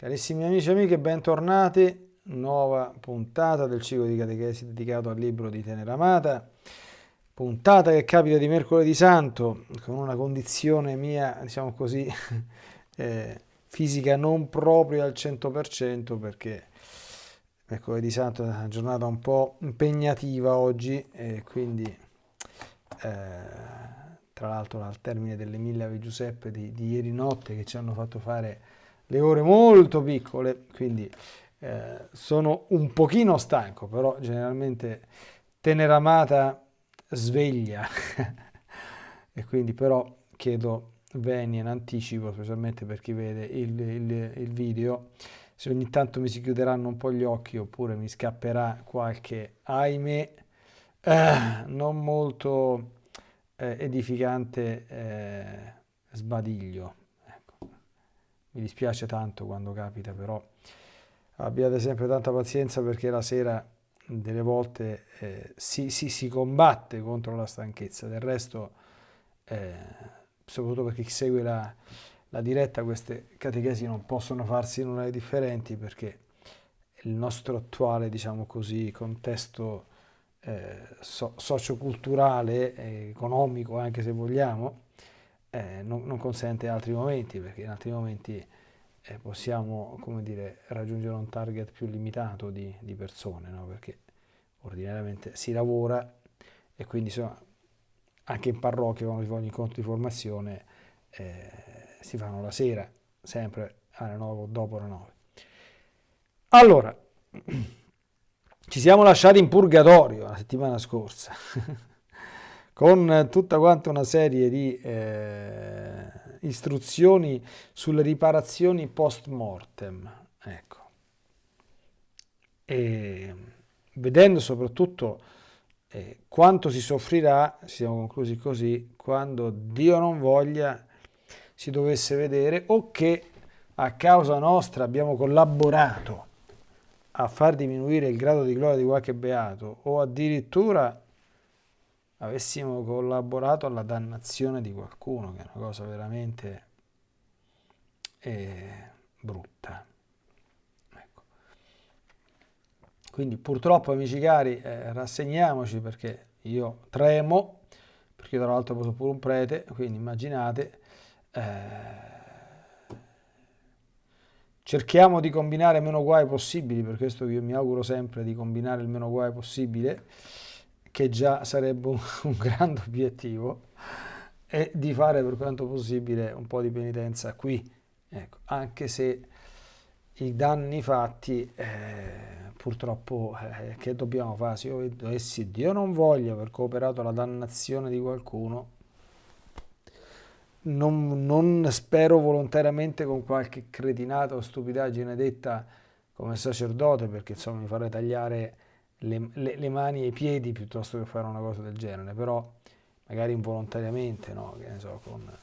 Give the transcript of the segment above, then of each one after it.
Carissimi amici e amiche, bentornati. Nuova puntata del ciclo di catechesi dedicato al libro di Teneramata. Puntata che capita di mercoledì santo, con una condizione mia, diciamo così, eh, fisica non proprio al 100% perché mercoledì santo è una giornata un po' impegnativa oggi e quindi eh, tra l'altro al termine delle mille Ave Giuseppe di, di ieri notte che ci hanno fatto fare le ore molto piccole, quindi eh, sono un pochino stanco, però generalmente teneramata sveglia. E quindi però chiedo venia in anticipo, specialmente per chi vede il, il, il, video, se ogni tanto mi si chiuderanno un po' gli occhi oppure mi scapperà qualche, ahimè, eh, non molto eh, edificante eh, sbadiglio mi dispiace tanto quando capita, però abbiate sempre tanta pazienza perché la sera delle volte eh, si, si, si, combatte contro la stanchezza. Del resto, eh, soprattutto per chi segue la, la, diretta, queste catechesi non possono farsi in orari differenti perché il nostro attuale, diciamo così, contesto eh, so, socioculturale, economico anche se vogliamo, eh, non, non, consente altri momenti, perché in altri momenti eh, possiamo dire, raggiungere un target più limitato di, di persone, no? perché ordinariamente si lavora e quindi insomma, anche in parrocchia quando si fanno incontri di formazione eh, si fanno la sera, sempre alle 9 o dopo le 9. Allora, ci siamo lasciati in purgatorio la settimana scorsa. con tutta quanta una serie di eh, istruzioni sulle riparazioni post mortem. Ecco. E vedendo soprattutto eh, quanto si soffrirà, siamo conclusi così, quando Dio non voglia si dovesse vedere o che a causa nostra abbiamo collaborato a far diminuire il grado di gloria di qualche beato o addirittura avessimo collaborato alla dannazione di qualcuno, che è una cosa veramente eh, brutta. Ecco. Quindi purtroppo, amici cari, eh, rassegniamoci perché io tremo, perché tra l'altro sono pure un prete, quindi immaginate, eh, cerchiamo di combinare meno guai possibili, per questo io mi auguro sempre di combinare il meno guai possibile, che già sarebbe un, un grande obiettivo, e di fare per quanto possibile un po' di penitenza qui, ecco, anche se i danni fatti eh, purtroppo eh, che dobbiamo fare? Se io dovessi Dio non voglia aver cooperato alla dannazione di qualcuno, non, non, spero volontariamente con qualche cretinata o stupidaggine detta come sacerdote, perché insomma mi farei tagliare le, le, le, mani e i piedi piuttosto che fare una cosa del genere, però magari involontariamente, no? che ne so, con,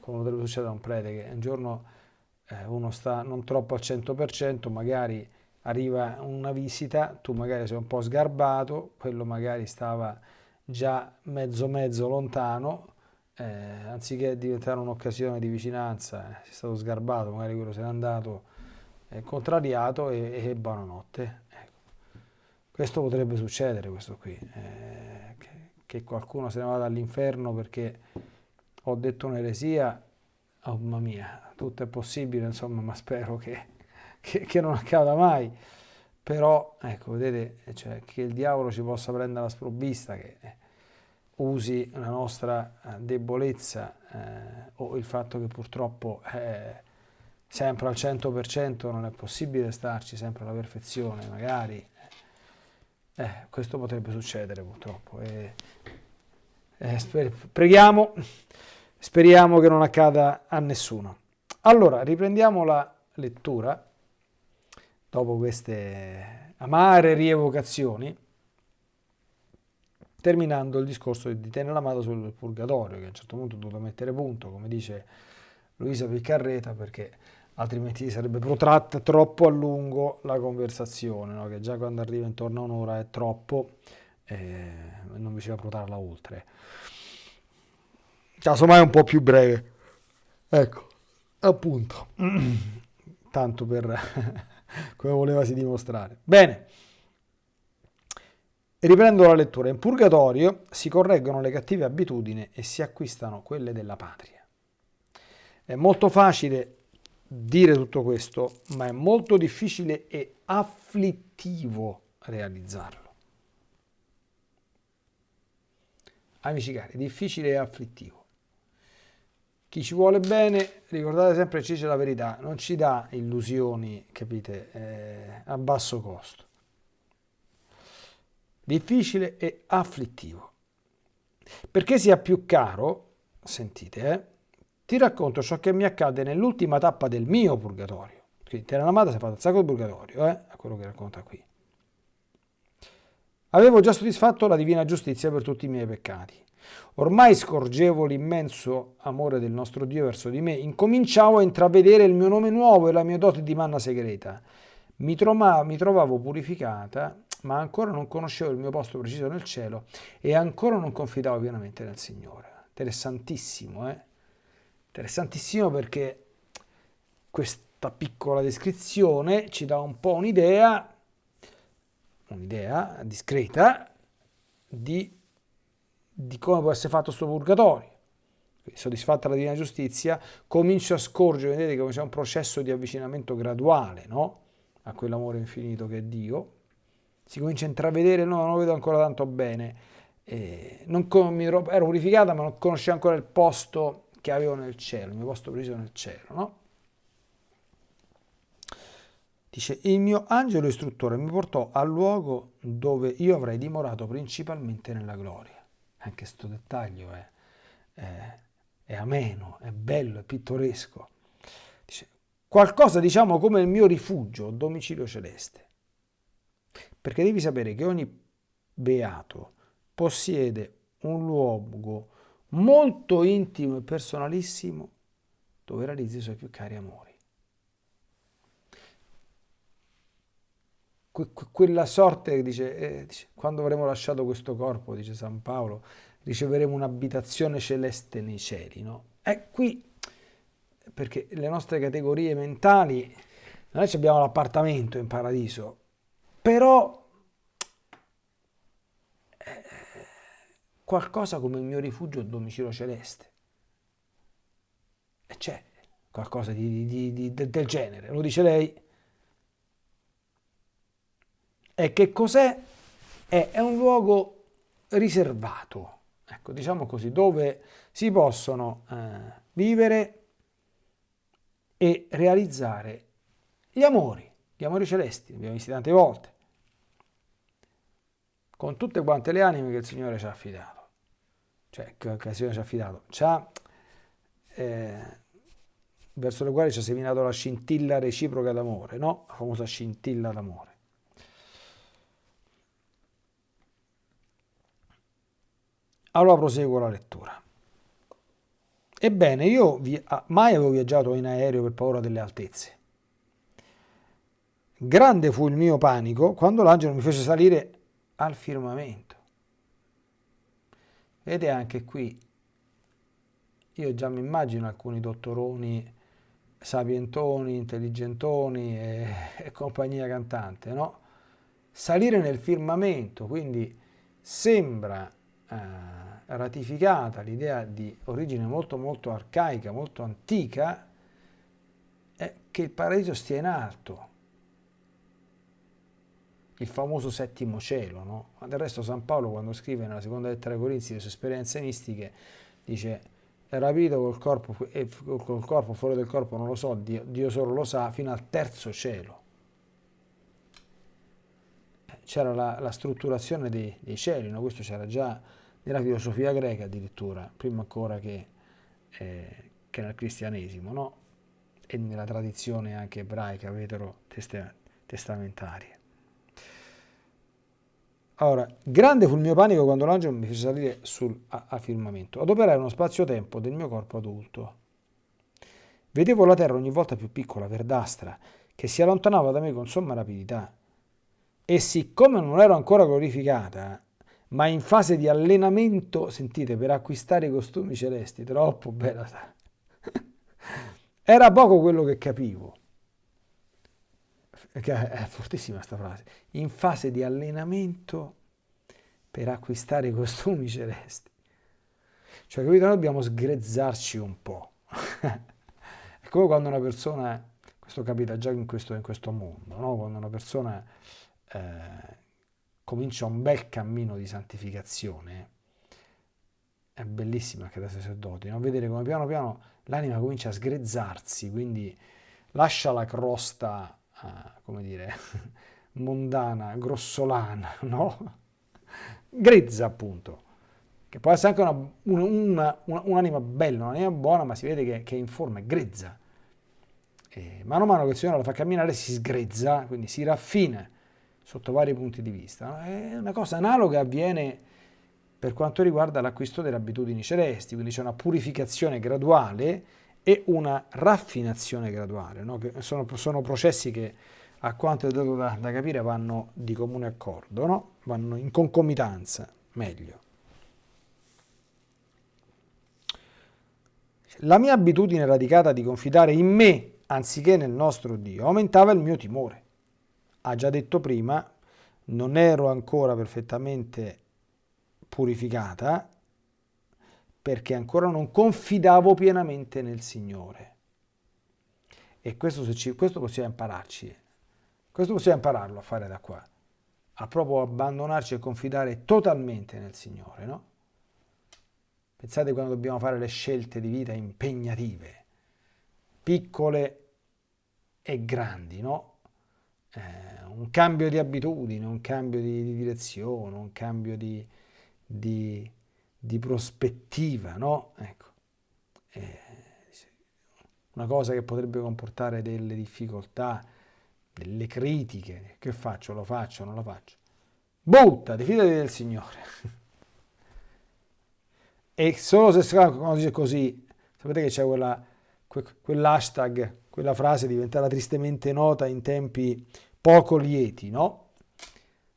come potrebbe succedere a un prete che un giorno eh, uno sta non troppo al 100%, magari arriva una visita, tu magari sei un po' sgarbato, quello magari stava già mezzo mezzo lontano, eh, anziché diventare un'occasione di vicinanza, eh, è stato sgarbato, magari quello se n'è andato eh, contrariato e, e buonanotte. Questo potrebbe succedere, questo qui, eh, che, che, qualcuno se ne vada all'inferno perché ho detto un'eresia, oh mamma mia, tutto è possibile, insomma, ma spero che, che, che non accada mai. Però, ecco, vedete, cioè, che il diavolo ci possa prendere la sprovvista, che usi la nostra eh, debolezza eh, o il fatto che purtroppo eh, sempre al 100% non è possibile starci sempre alla perfezione, magari eh, questo potrebbe succedere purtroppo. E, eh, sper preghiamo, speriamo che non accada a nessuno. Allora, riprendiamo la lettura dopo queste amare rievocazioni, terminando il discorso di tenere l'amato sul purgatorio, che a un certo punto ho dovuto mettere punto, come dice Luisa Piccarreta, perché altrimenti sarebbe protratta troppo a lungo la conversazione, no? che già quando arriva intorno a un'ora è troppo e non bisogna protrarla oltre. Casomai un po' più breve. Ecco, appunto. tanto per come volevasi dimostrare. Bene, riprendo la lettura. In purgatorio si correggono le cattive abitudini e si acquistano quelle della patria. È molto facile dire tutto questo, ma è molto difficile e afflittivo realizzarlo. Amici cari, difficile e afflittivo. Chi ci vuole bene, ricordate sempre ci dice la verità, non ci dà illusioni, capite, eh, a basso costo. Difficile e afflittivo. Perché sia più caro, sentite, eh, ti racconto ciò che mi accade nell'ultima tappa del mio purgatorio. Quindi Terra Amata si è fatto un sacco di purgatorio, eh, a quello che racconta qui. Avevo già soddisfatto la divina giustizia per tutti i miei peccati. Ormai scorgevo l'immenso amore del nostro Dio verso di me, incominciavo a intravedere il mio nome nuovo e la mia dote di manna segreta. Mi, trovavo, mi trovavo purificata, ma ancora non conoscevo il mio posto preciso nel cielo e ancora non confidavo pienamente nel Signore. Interessantissimo, eh? Interessantissimo perché questa piccola descrizione ci dà un po' un'idea, un'idea discreta di di come può essere fatto questo purgatorio. Soddisfatta la divina giustizia, comincio a scorgere, vedete come c'è un processo di avvicinamento graduale no? a quell'amore infinito che è Dio. Si comincia a intravedere, no, non lo vedo ancora tanto bene. Eh, non, ero purificata, ma non conoscevo ancora il posto che avevo nel cielo, il mio posto preciso nel cielo. No? Dice, il mio angelo istruttore mi portò al luogo dove io avrei dimorato principalmente nella gloria anche questo dettaglio è, è, è, ameno, è bello, è pittoresco. Dice, qualcosa diciamo come il mio rifugio, domicilio celeste. Perché devi sapere che ogni beato possiede un luogo molto intimo e personalissimo dove realizza i suoi più cari amori. quella sorte dice, eh, dice, quando avremo lasciato questo corpo, dice San Paolo, riceveremo un'abitazione celeste nei cieli. No? È qui, perché le nostre categorie mentali, noi abbiamo l'appartamento in paradiso, però qualcosa come il mio rifugio il domicilio celeste. E c'è qualcosa di, di, di, del genere, lo dice lei. E che cos'è? È, è un luogo riservato, ecco, diciamo così, dove si possono eh, vivere e realizzare gli amori, gli amori celesti, li abbiamo visti tante volte, con tutte quante le anime che il Signore ci ha affidato, cioè che il Signore ci ha affidato, ci ha, eh, verso le quali ci ha seminato la scintilla reciproca d'amore, no? La famosa scintilla d'amore. Allora proseguo la lettura. Ebbene, io ah, mai avevo viaggiato in aereo per paura delle altezze. Grande fu il mio panico quando l'angelo mi fece salire al firmamento. Vedete anche qui, io già mi immagino alcuni dottoroni sapientoni, intelligentoni e, e compagnia cantante, no? Salire nel firmamento, quindi sembra eh, ratificata l'idea di origine molto molto arcaica, molto antica, è che il paradiso stia in alto, il famoso settimo cielo. No? Ma del resto San Paolo quando scrive nella seconda lettera ai Corinzi le sue esperienze mistiche dice è rapito col corpo, e col corpo fuori del corpo non lo so, Dio, Dio solo lo sa, fino al terzo cielo. C'era la, la, strutturazione dei, dei cieli, no? questo c'era già nella filosofia greca addirittura, prima ancora che, eh, che nel cristianesimo, no? e nella tradizione anche ebraica vetero-testamentaria. Allora, grande fu il mio panico quando l'angelo mi fece salire sul firmamento. Adoperai uno spazio-tempo del mio corpo adulto. Vedevo la terra ogni volta più piccola, verdastra, che si allontanava da me con somma rapidità. E siccome non ero ancora glorificata, ma in fase di allenamento, sentite, per acquistare i costumi celesti, troppo bella. Era poco quello che capivo. È fortissima questa frase, in fase di allenamento per acquistare i costumi celesti. Cioè, capito, noi dobbiamo sgrezzarci un po'. è come quando una persona, questo capita già in questo, in questo mondo, no? quando una persona eh, comincia un bel cammino di santificazione, è bellissimo anche da sacerdoti, no? vedere come piano piano l'anima comincia a sgrezzarsi, quindi lascia la crosta, come dire, mondana, grossolana, no? Grezza appunto, che può essere anche una, una, una, un'anima bella, un'anima buona, ma si vede che, che è in forma, è grezza. E mano a mano che il Signore la fa camminare si sgrezza, quindi si raffina sotto vari punti di vista. È una cosa analoga avviene per quanto riguarda l'acquisto delle abitudini celesti, quindi c'è una purificazione graduale e una raffinazione graduale, no? sono, sono, processi che a quanto è dato da, da capire vanno di comune accordo, no? vanno in concomitanza, meglio. La mia abitudine radicata di confidare in me anziché nel nostro Dio aumentava il mio timore. Ha già detto prima, non ero ancora perfettamente purificata perché ancora non confidavo pienamente nel Signore. E questo, ci, questo possiamo impararci, questo possiamo impararlo a fare da qua, a proprio abbandonarci e confidare totalmente nel Signore, no? Pensate quando dobbiamo fare le scelte di vita impegnative, piccole e grandi, no? Eh, un cambio di abitudine, un cambio di, di direzione, un cambio di, di, di prospettiva, no? Ecco. Eh, una cosa che potrebbe comportare delle difficoltà, delle critiche. Che faccio? Lo faccio? Non lo faccio? Buttati, fidati del Signore. e solo se quando dice così, sapete che c'è quella, quell'hashtag, quella frase diventata tristemente nota in tempi poco lieti, no?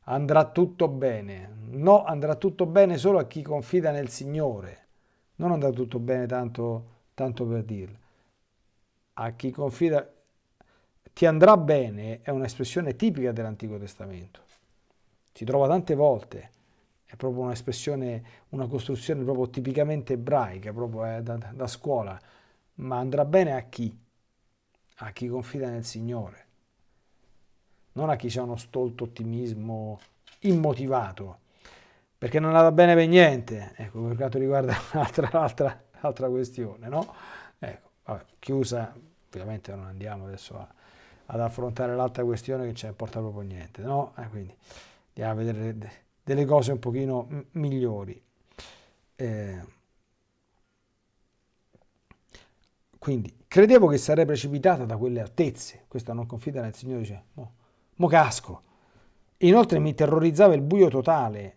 Andrà tutto bene. No, andrà tutto bene solo a chi confida nel Signore. Non andrà tutto bene tanto, tanto per dirlo. A chi confida ti andrà bene è un'espressione tipica dell'Antico Testamento. Si trova tante volte, è proprio un'espressione, una costruzione proprio tipicamente ebraica, proprio eh, da, da scuola. Ma andrà bene a chi? A chi confida nel Signore non a chi ha uno stolto ottimismo immotivato, perché non andava bene per niente, ecco, per quanto riguarda un'altra, altra, altra questione, no? Ecco, vabbè, chiusa, ovviamente non andiamo adesso a, ad affrontare l'altra questione che ci importa proprio niente, no? Eh, quindi andiamo a vedere delle cose un pochino migliori. Eh, quindi, credevo che sarei precipitata da quelle altezze, questa non confida nel Signore, dice, no, mo casco. Inoltre mi terrorizzava il buio totale.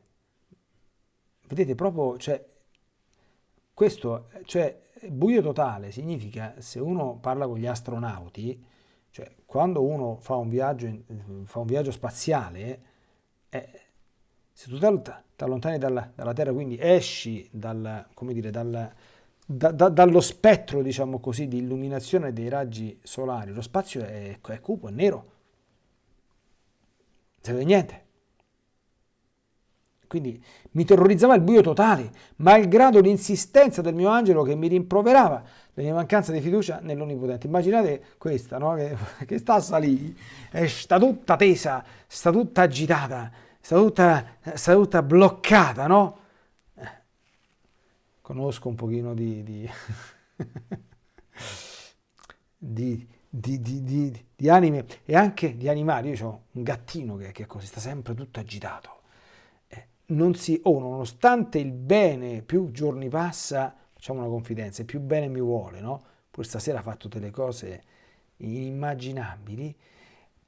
Vedete, proprio, cioè, questo, cioè, buio totale significa, se uno parla con gli astronauti, cioè, quando uno fa un viaggio, fa un viaggio spaziale, eh, se tu ti allontani dalla, dalla, Terra, quindi esci dal, dire, dal, da, da, dallo spettro, diciamo così, di illuminazione dei raggi solari, lo spazio è, è cupo, è nero, si vede niente. Quindi mi terrorizzava il buio totale, malgrado l'insistenza del mio angelo che mi rimproverava la mia mancanza di fiducia nell'Onnipotente. Immaginate questa, no? che, che, sta a salire, sta tutta tesa, sta tutta agitata, sta tutta, sta tutta bloccata, no? Conosco un pochino di, di, di di, di, di, di, anime e anche di animali. Io ho un gattino che, che così, sta sempre tutto agitato. Eh, non si, oh, nonostante il bene più giorni passa, facciamo una confidenza, più bene mi vuole, no? Pure stasera ha fatto delle cose inimmaginabili,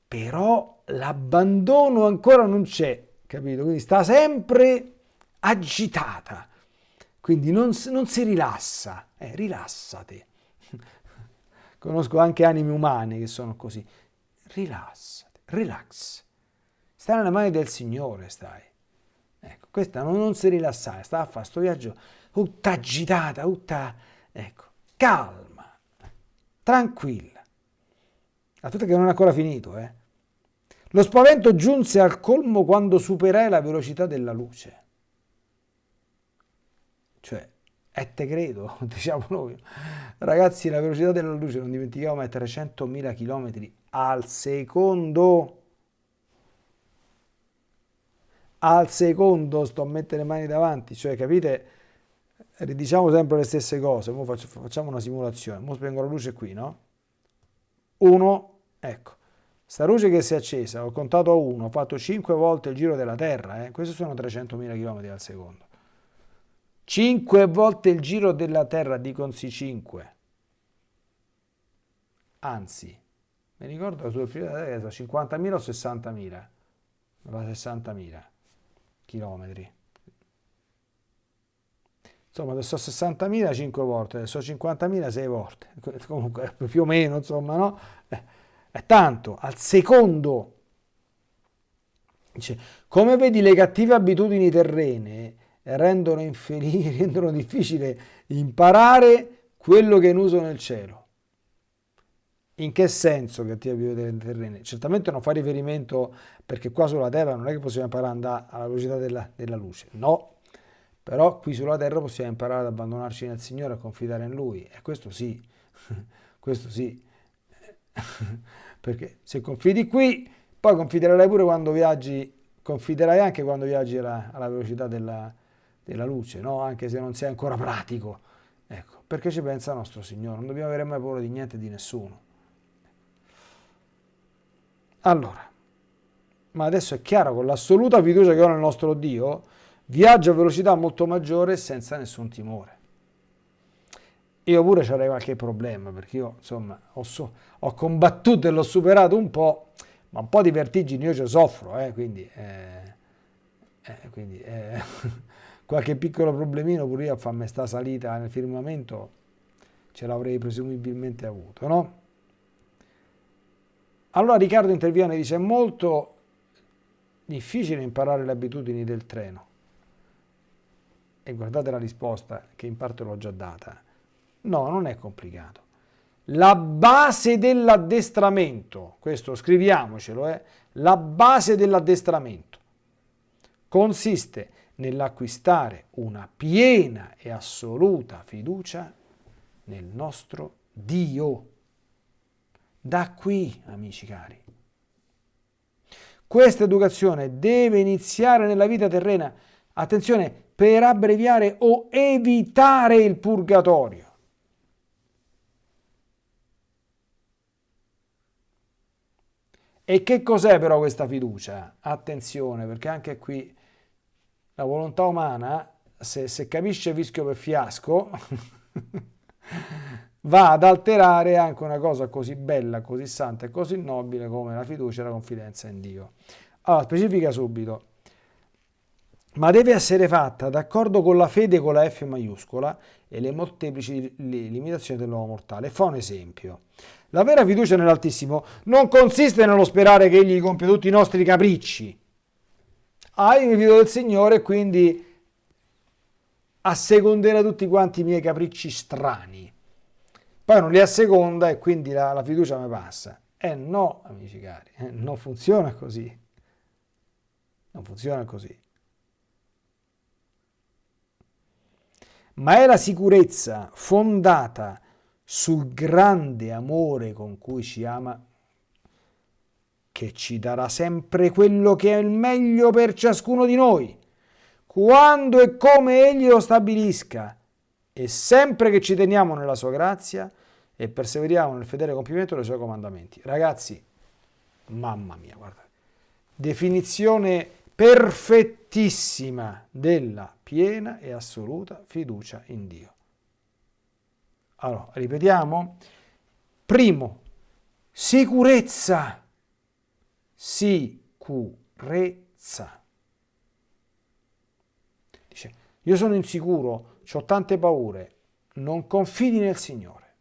però l'abbandono ancora non c'è, capito? Quindi sta sempre agitata, quindi non, non si rilassa, eh, rilassati. Conosco anche anime umane che sono così. Rilassati, relax. Stai nelle mani del Signore, stai. Ecco, questa non, non si rilassare, sta a fare questo viaggio tutta agitata, tutta, ecco, calma, tranquilla. A tutto che non è ancora finito, eh. Lo spavento giunse al colmo quando superai la velocità della luce. Cioè, e te credo, diciamo noi. Ragazzi, la velocità della luce, non dimentichiamo, è 300.000 km al secondo. Al secondo sto a mettere le mani davanti, cioè capite? Ridiciamo sempre le stesse cose. Mo facciamo una simulazione. Mo spengo la luce qui, no? Uno, ecco. Sta luce che si è accesa, ho contato a uno, ho fatto 5 volte il giro della Terra, eh? questi sono 300.000 km al secondo. 5 volte il giro della Terra, diconsi 5. Anzi, mi ricordo sul filo della Terra sono 50.000 o 60.000? 60.000 chilometri. Insomma, adesso 60.000 5 volte, adesso 50.000 6 volte. Comunque, più o meno, insomma, no? Eh, è tanto, al secondo. Dice, come vedi le cattive abitudini terrene rendono, infelici, rendono difficile imparare quello che è in uso nel cielo. In che senso cattiva abitudini terrene? Certamente non fa riferimento perché qua sulla terra non è che possiamo imparare ad andare alla velocità della, della luce, no, però qui sulla terra possiamo imparare ad abbandonarci nel Signore, a confidare in Lui, e questo sì, questo sì, perché se confidi qui, poi confiderai pure quando viaggi, confiderai anche quando viaggi alla, alla velocità della, della luce, no? anche se non sei ancora pratico. Ecco, perché ci pensa nostro Signore, non dobbiamo avere mai paura di niente di nessuno. Allora, ma adesso è chiaro, con l'assoluta fiducia che ho nel nostro Dio, viaggio a velocità molto maggiore senza nessun timore. Io pure avrei qualche problema, perché io insomma ho, so, ho, combattuto e l'ho superato un po', ma un po' di vertigini io ci soffro, eh, quindi, eh, eh, quindi eh, qualche piccolo problemino pure io a farmi sta salita nel firmamento ce l'avrei presumibilmente avuto, no? Allora Riccardo interviene e dice è molto difficile imparare le abitudini del treno. E guardate la risposta che in parte l'ho già data. No, non è complicato. La base dell'addestramento, questo scriviamocelo, eh, la base dell'addestramento consiste nell'acquistare una piena e assoluta fiducia nel nostro Dio. Da qui, amici cari. Questa educazione deve iniziare nella vita terrena, attenzione, per abbreviare o evitare il purgatorio. E che cos'è però questa fiducia? Attenzione, perché anche qui la volontà umana, se, se capisce vischio per fiasco, va ad alterare anche una cosa così bella, così santa e così nobile come la fiducia e la confidenza in Dio. Allora, specifica subito, ma deve essere fatta d'accordo con la fede con la F maiuscola e le molteplici limitazioni dell'uomo mortale. Fa un esempio. La vera fiducia nell'Altissimo non consiste nello sperare che Egli compia tutti i nostri capricci. Ah, mi fido del Signore quindi asseconderà tutti quanti i miei capricci strani. Poi non li asseconda e quindi la, la fiducia mi passa. Eh no, amici cari, eh, non funziona così. Non funziona così. Ma è la sicurezza fondata sul grande amore con cui ci ama, che ci darà sempre quello che è il meglio per ciascuno di noi, quando e come Egli lo stabilisca, e sempre che ci teniamo nella sua grazia e perseveriamo nel fedele compimento dei suoi comandamenti. Ragazzi, mamma mia, guarda, definizione perfettissima della piena e assoluta fiducia in Dio. Allora, ripetiamo. Primo, sicurezza. Sicurezza. Dice, io sono insicuro, ho tante paure, non confidi nel Signore.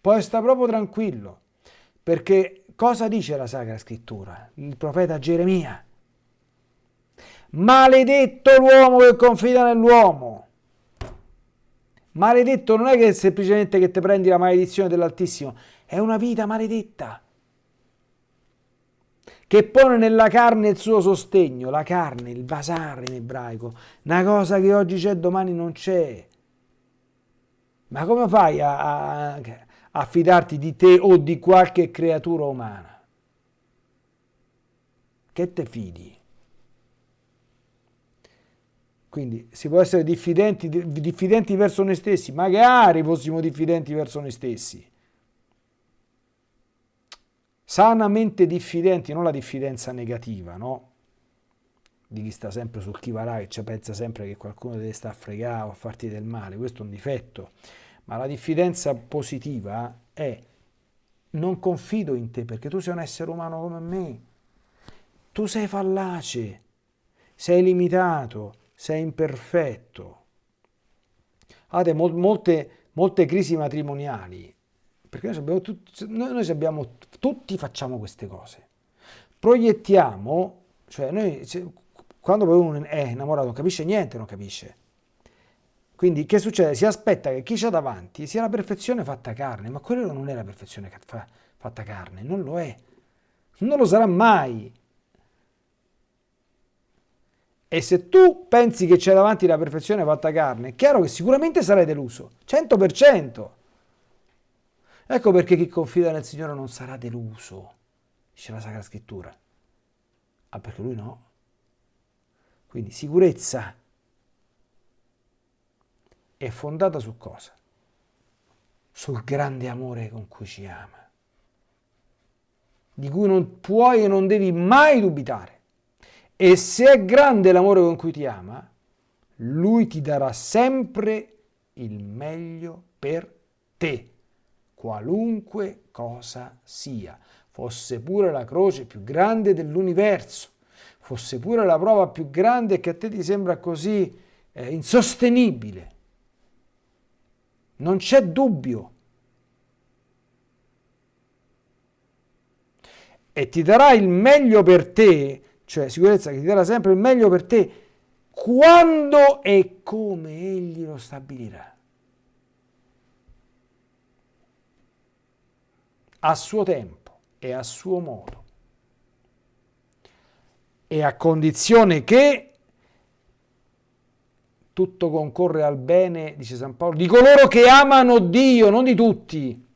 Poi sta proprio tranquillo, perché cosa dice la Sacra Scrittura? Il profeta Geremia. Maledetto l'uomo che confida nell'uomo. Maledetto non è che semplicemente che ti prendi la maledizione dell'Altissimo, è una vita maledetta che pone nella carne il suo sostegno, la carne, il basar in ebraico, una cosa che oggi c'è domani non c'è. Ma come fai a, a, a fidarti di te o di qualche creatura umana? Che te fidi? Quindi si può essere diffidenti, diffidenti verso noi stessi, magari fossimo diffidenti verso noi stessi. Sanamente diffidenti, non la diffidenza negativa, no? Di chi sta sempre sul chi varà, che ci pensa sempre che qualcuno deve stare a fregare o a farti del male, questo è un difetto. Ma la diffidenza positiva è non confido in te perché tu sei un essere umano come me. Tu sei fallace, sei limitato, sei imperfetto. Guardate, molte, molte crisi matrimoniali, perché noi, abbiamo tutti, noi abbiamo, tutti facciamo queste cose. Proiettiamo, cioè noi, quando poi uno è innamorato non capisce niente, non capisce. Quindi che succede? Si aspetta che chi c'è davanti sia la perfezione fatta carne, ma quello non è la perfezione fatta carne, non lo è. Non lo sarà mai. E se tu pensi che c'è davanti la perfezione fatta carne, è chiaro che sicuramente sarai deluso, 100%. Ecco perché chi confida nel Signore non sarà deluso, dice la Sacra Scrittura. Ah, perché lui no. Quindi sicurezza è fondata su cosa? Sul grande amore con cui ci ama, di cui non puoi e non devi mai dubitare. E se è grande l'amore con cui ti ama, lui ti darà sempre il meglio per te, qualunque cosa sia, fosse pure la croce più grande dell'universo, fosse pure la prova più grande che a te ti sembra così eh, insostenibile. Non c'è dubbio. E ti darà il meglio per te cioè sicurezza che ti darà sempre il meglio per te quando e come egli lo stabilirà. A suo tempo e a suo modo. E a condizione che tutto concorre al bene, dice San Paolo, di coloro che amano Dio, non di tutti.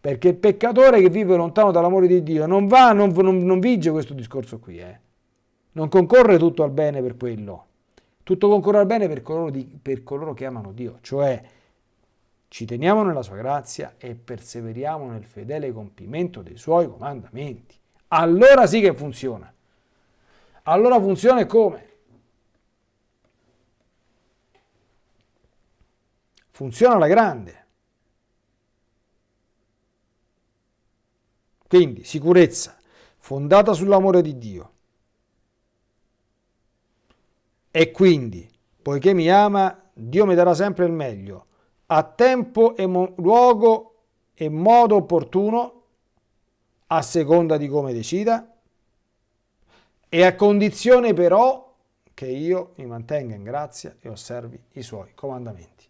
Perché il peccatore che vive lontano dall'amore di Dio non va, non, non, non vige questo discorso qui, eh. Non concorre tutto al bene per quello. Tutto concorre al bene per coloro, di, per coloro che amano Dio, cioè ci teniamo nella sua grazia e perseveriamo nel fedele compimento dei suoi comandamenti. Allora sì che funziona. Allora funziona come? Funziona alla grande. Quindi sicurezza fondata sull'amore di Dio, e quindi, poiché mi ama, Dio mi darà sempre il meglio, a tempo e luogo e modo opportuno, a seconda di come decida, e a condizione però che io mi mantenga in grazia e osservi i suoi comandamenti.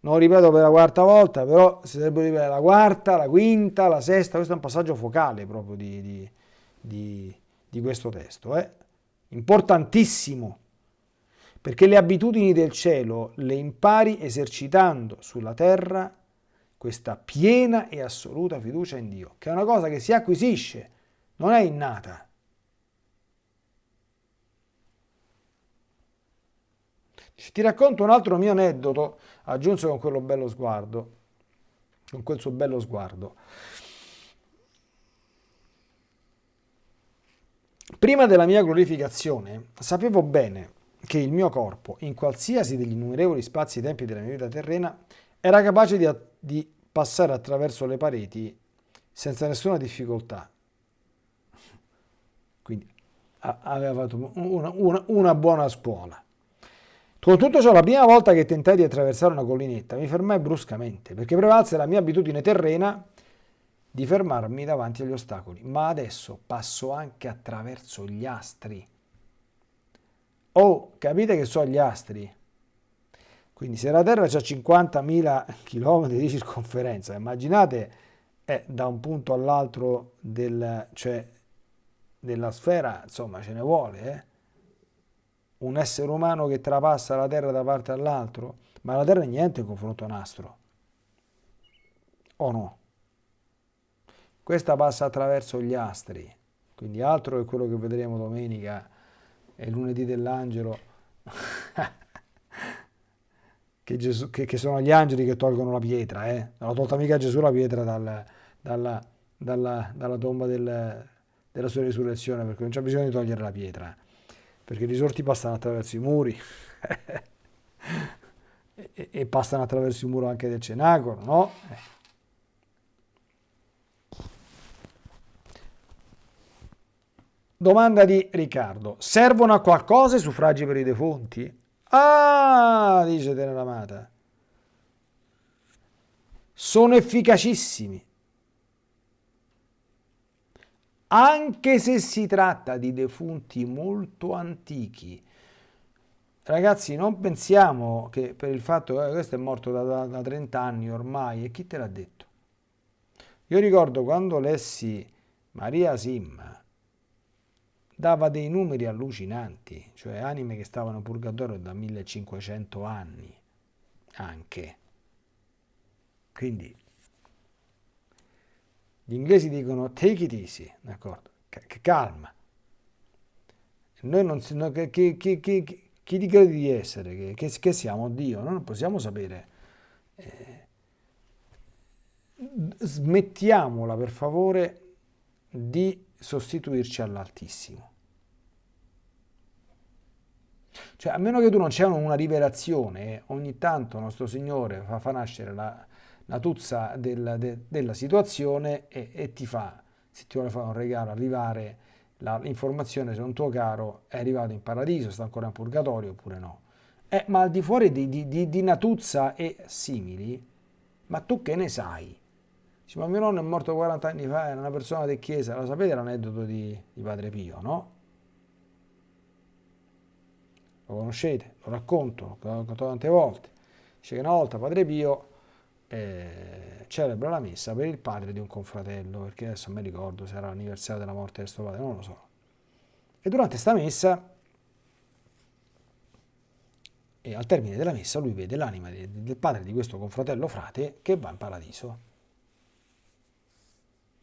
Non ripeto per la quarta volta, però si dovrebbe ripetere la quarta, la quinta, la sesta, questo è un passaggio focale proprio di, di, di, di questo testo, eh? importantissimo perché le abitudini del cielo le impari esercitando sulla terra questa piena e assoluta fiducia in Dio, che è una cosa che si acquisisce, non è innata. Ti racconto un altro mio aneddoto, aggiunse con quello bello sguardo, con quel suo bello sguardo. Prima della mia glorificazione sapevo bene che il mio corpo, in qualsiasi degli innumerevoli spazi e tempi della mia vita terrena, era capace di, di passare attraverso le pareti senza nessuna difficoltà. Quindi aveva fatto una, una, una buona scuola. Con tutto ciò, la prima volta che tentai di attraversare una collinetta, mi fermai bruscamente, perché prevalse la mia abitudine terrena di fermarmi davanti agli ostacoli. Ma adesso passo anche attraverso gli astri Oh, capite che sono gli astri? Quindi se la Terra ha 50.000 km di circonferenza, immaginate è da un punto all'altro del... cioè della sfera, insomma, ce ne vuole, eh? Un essere umano che trapassa la Terra da parte all'altro, ma la Terra è niente in confronto a un astro. O no? Questa passa attraverso gli astri, quindi altro che quello che vedremo domenica e lunedì dell'angelo, che, che, che, sono gli angeli che tolgono la pietra, eh? non ha tolta mica Gesù la pietra dal, dalla, dalla, dalla, tomba del, della sua risurrezione, perché non c'è bisogno di togliere la pietra, perché i risorti passano attraverso i muri. e, e, passano attraverso il muro anche del cenacolo, no? Domanda di Riccardo. Servono a qualcosa i suffragi per i defunti? Ah, dice Teneramata. Sono efficacissimi. Anche se si tratta di defunti molto antichi. Ragazzi, non pensiamo che per il fatto che eh, questo è morto da, da, da 30 anni ormai, e chi te l'ha detto? Io ricordo quando lessi Maria Simma, dava dei numeri allucinanti, cioè anime che stavano purgatorio da 1500 anni anche. Quindi gli inglesi dicono take it easy, d'accordo? Calma. Noi non si, no, che, che, che, chi ti credi di essere? Che, che, siamo Dio? Noi non possiamo sapere. Eh, smettiamola per favore di sostituirci all'Altissimo. Cioè, a meno che tu non c'è una rivelazione, ogni tanto nostro Signore fa, fa nascere la, la tuzza del, de, della situazione e, e, ti fa, se ti vuole fare un regalo, arrivare l'informazione se un tuo caro è arrivato in paradiso, sta ancora in purgatorio oppure no. Eh, ma al di fuori di, di, di, di Natuzza e simili, ma tu che ne sai? Dice, ma mio nonno è morto 40 anni fa, era una persona di chiesa, lo sapete l'aneddoto di, di Padre Pio, no? Lo conoscete, lo racconto, l'ho raccontato tante volte. Dice che una volta Padre Pio eh, celebra la messa per il padre di un confratello, perché adesso non mi ricordo se era l'anniversario della morte del suo padre, non lo so. E durante questa messa, e al termine della messa, lui vede l'anima del padre di questo confratello frate che va in paradiso.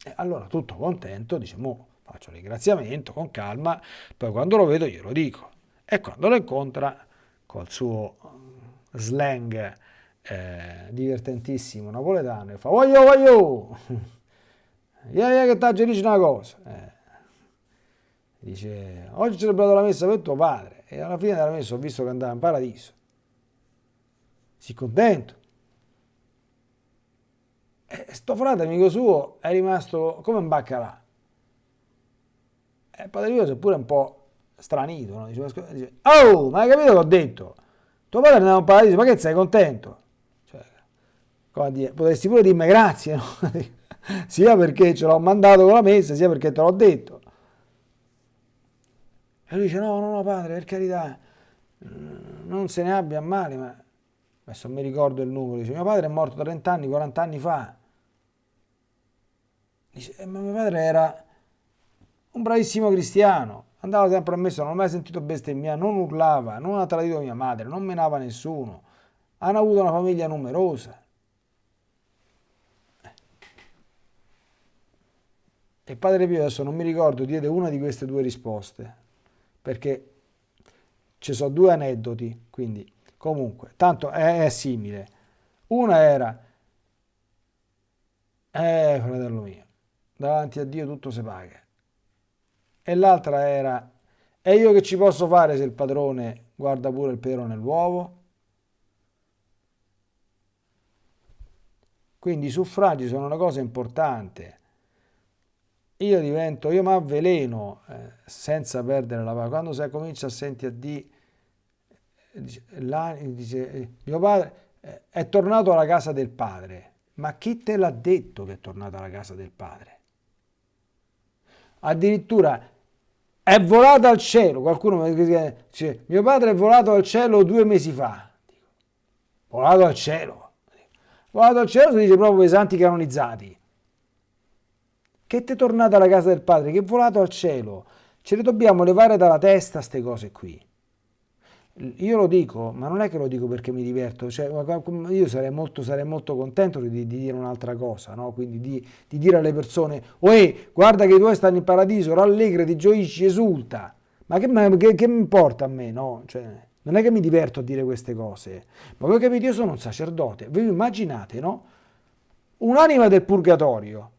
E allora tutto contento dice, mo faccio ringraziamento con calma, poi quando lo vedo glielo dico. E quando lo incontra col suo slang eh, divertentissimo napoletano fa voglio voglio ieri che ti dice una cosa eh. dice oggi ho celebrato la messa per tuo padre e alla fine della messa ho visto che andava in paradiso si contento sto frate amico suo è rimasto come un baccalà e padre mio si è pure un po' stranito no? dice, dice, oh ma hai capito che ho detto tuo padre andava in paradiso ma che sei contento dire, potresti pure dirmi grazie, no? sia perché ce l'ho mandato con la messa, sia perché te l'ho detto. E lui dice, no, no, no, padre, per carità, mm, non se ne abbia male, ma adesso mi ricordo il numero, dice, mio padre è morto 30 anni, 40 anni fa. Dice, eh, ma mio padre era un bravissimo cristiano, andava sempre a messa, non ho mai sentito bestemmiare, non urlava, non ha tradito mia madre, non menava nessuno, hanno avuto una famiglia numerosa. E Padre Pio adesso non mi ricordo, diede una di queste due risposte, perché ci sono due aneddoti, quindi comunque, tanto è, è simile. Una era, eh fratello mio, davanti a Dio tutto si paga. E l'altra era, e io che ci posso fare se il padrone guarda pure il pero nell'uovo? Quindi i suffragi sono una cosa importante io divento, io mi avveleno eh, senza perdere la pace. Quando si comincia a sentire di, dice, dice, eh, mio padre eh, è tornato alla casa del padre. Ma chi te l'ha detto che è tornato alla casa del padre? Addirittura è volato al cielo. Qualcuno mi dice, mio padre è volato al cielo due mesi fa. Dico, volato al cielo. Volato al cielo si dice proprio i santi canonizzati che te tornate alla casa del Padre, che è volato al cielo. Ce le dobbiamo levare dalla testa queste cose qui. Io lo dico, ma non è che lo dico perché mi diverto, cioè, io sarei molto, sarei molto contento di, di, dire un'altra cosa, no? quindi di, di, dire alle persone, oe, guarda che i tuoi stanno in paradiso, rallegrati, gioisci, esulta. Ma che, ma che, che mi importa a me, no? Cioè, non è che mi diverto a dire queste cose, ma voi capite, io sono un sacerdote, voi immaginate, no? Un'anima del purgatorio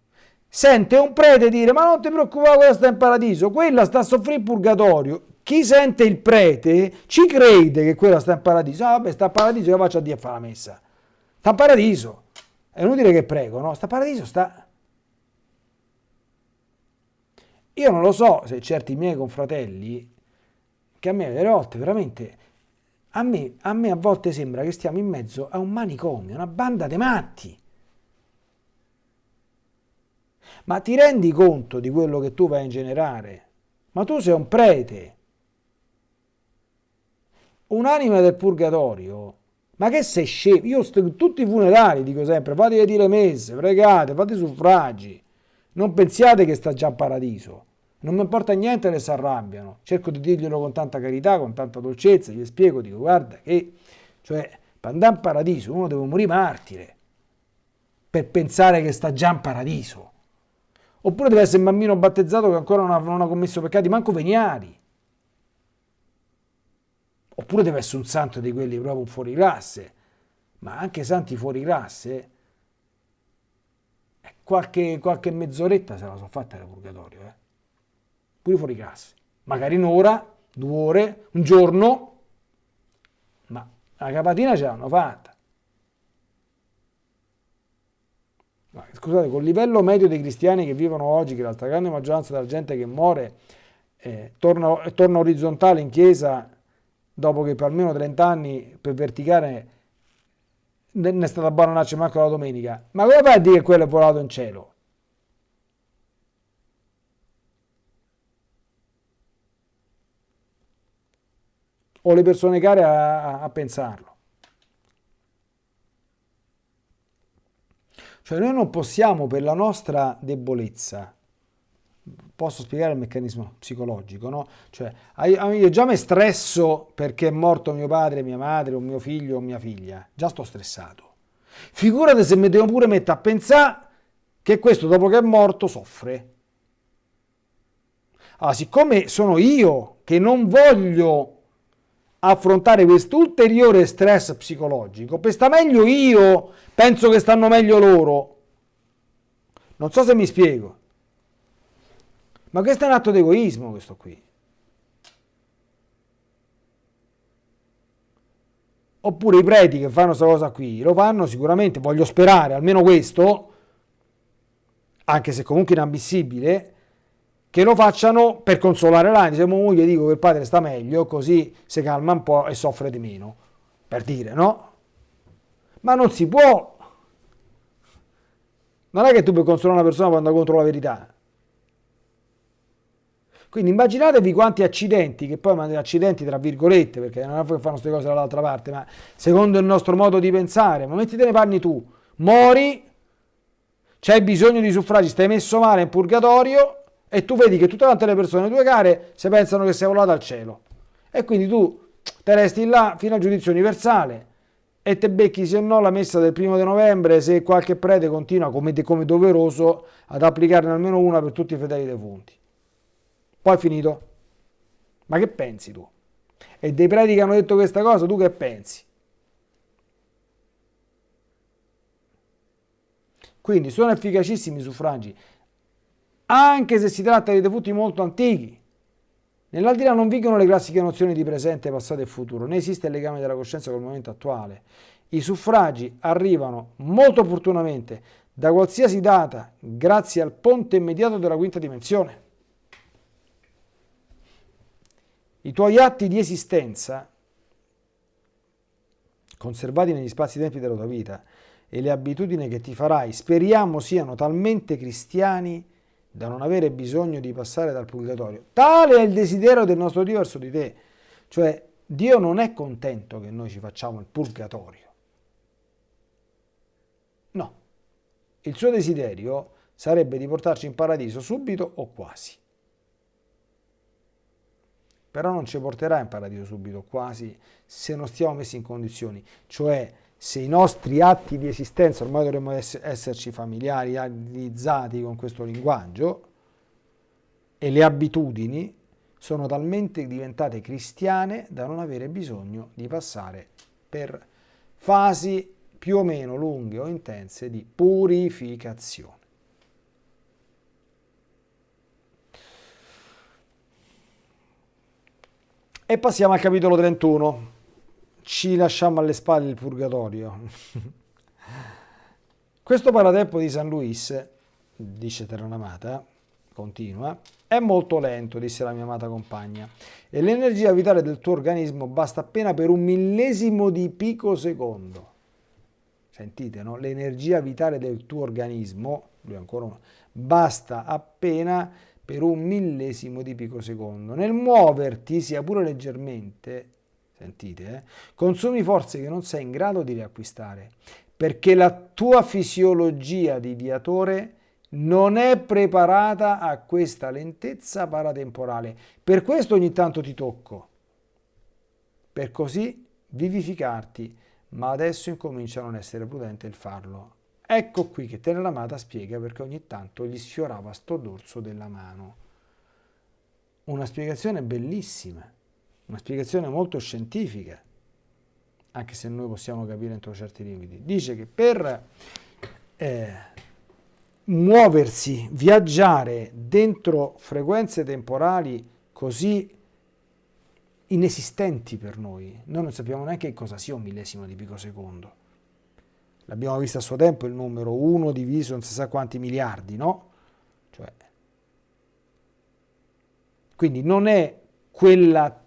sente un prete dire, ma non ti preoccupare, quella sta in paradiso, quella sta a soffrire in purgatorio, chi sente il prete ci crede che quella sta in paradiso. Ah, vabbè, sta in paradiso, io faccio a Dio a fare la messa. Sta in paradiso. È inutile che prego, no? Sta in paradiso, sta... Io non lo so se certi miei confratelli, che a me delle volte veramente, a me, a me a volte sembra che stiamo in mezzo a un manicomio, una banda di matti. Ma ti rendi conto di quello che tu vai a ingenerare? Ma tu sei un prete un'anima del purgatorio, ma che sei scemo? Io sto, tutti i funerali dico sempre, fate le messe, pregate, fate suffragi, non pensiate che sta già in paradiso. Non mi importa niente che si arrabbiano, cerco di dirglielo con tanta carità, con tanta dolcezza, gli spiego, dico guarda che, cioè, per andare in paradiso uno deve morire martire, per pensare che sta già in paradiso. Oppure deve essere un bambino battezzato che ancora non ha, non ha commesso peccati, manco veniali. Oppure deve essere un santo di quelli proprio fuori classe, ma anche santi fuori classe, eh, qualche, qualche mezz'oretta se la sono fatta nel purgatorio, eh? pure fuori classe. Magari un'ora, due ore, un giorno, ma la capatina ce l'hanno fatta. Scusate, col livello medio dei cristiani che vivono oggi, che la stragrande maggioranza della gente che muore eh, torna, torna orizzontale in chiesa dopo che per almeno 30 anni per verticare ne è stata buonanaccia manco la domenica. Ma come fai a dire che quello è volato in cielo? O le persone care a, a, a pensarlo. Cioè noi non possiamo per la nostra debolezza posso spiegare il meccanismo psicologico, no? Cioè, io già mi stresso perché è morto mio padre, mia madre, o mio figlio o mia figlia, già sto stressato. Figurate se mi devo pure mettere a pensare che questo dopo che è morto soffre. Allora, siccome sono io che non voglio affrontare questo ulteriore stress psicologico, per sta meglio io, penso che stanno meglio loro. Non so se mi spiego. Ma questo è un atto di egoismo, questo qui. Oppure i preti che fanno questa cosa qui, lo fanno sicuramente, voglio sperare, almeno questo, anche se comunque inammissibile, che lo facciano per consolare l'anima. Se moglie dico che il padre sta meglio, così si calma un po' e soffre di meno. Per dire, no? Ma non si può. Non è che tu puoi consolare una persona quando contro la verità. Quindi immaginatevi quanti accidenti, che poi accidenti tra virgolette, perché non è che fanno queste cose dall'altra parte, ma secondo il nostro modo di pensare, ma mettite ne panni tu, mori, c'hai bisogno di suffragi, stai messo male in purgatorio e tu vedi che tutte quante le persone tue care se pensano che sei volato al cielo. E quindi tu te resti là fino al giudizio universale e te becchi se no la messa del primo di novembre se qualche prete continua come, come doveroso ad applicarne almeno una per tutti i fedeli defunti. Poi è finito. Ma che pensi tu? E dei preti che hanno detto questa cosa, tu che pensi? Quindi sono efficacissimi i suffragi, anche se si tratta di defunti molto antichi. Nell'aldilà non vigono le classiche nozioni di presente, passato e futuro, né esiste il legame della coscienza col momento attuale. I suffragi arrivano molto opportunamente da qualsiasi data grazie al ponte immediato della quinta dimensione. I tuoi atti di esistenza, conservati negli spazi-tempi della tua vita, e le abitudini che ti farai, speriamo siano talmente cristiani da non avere bisogno di passare dal purgatorio. Tale è il desiderio del nostro Dio verso di te. Cioè, Dio non è contento che noi ci facciamo il purgatorio. No. Il suo desiderio sarebbe di portarci in paradiso subito o quasi. Però non ci porterà in paradiso subito quasi se non stiamo messi in condizioni, cioè se i nostri atti di esistenza, ormai dovremmo esserci familiarizzati con questo linguaggio, e le abitudini sono talmente diventate cristiane da non avere bisogno di passare per fasi più o meno lunghe o intense di purificazione. E passiamo al capitolo 31. Ci lasciamo alle spalle il purgatorio. Questo paratempo di San Luis, dice Terranamata, continua, è molto lento, disse la mia amata compagna, e l'energia vitale del tuo organismo basta appena per un millesimo di picosecondo. Sentite, no? L'energia vitale del tuo organismo, lui ancora uno, basta appena per un millesimo di picosecondo. Nel muoverti, sia pure leggermente, sentite, eh, consumi forze che non sei in grado di riacquistare, perché la tua fisiologia di viatore non è preparata a questa lentezza paratemporale. Per questo ogni tanto ti tocco, per così vivificarti, ma adesso incomincia a non essere prudente il farlo. Ecco qui che Teneramata spiega perché ogni tanto gli sfiorava sto dorso della mano. Una spiegazione bellissima, una spiegazione molto scientifica, anche se noi possiamo capire entro certi limiti. Dice che per... Eh, muoversi, viaggiare dentro frequenze temporali così inesistenti per noi. Noi non sappiamo neanche cosa sia un millesimo di picosecondo. L'abbiamo visto a suo tempo il numero 1 diviso non si sa quanti miliardi, no? Cioè, quindi non è quella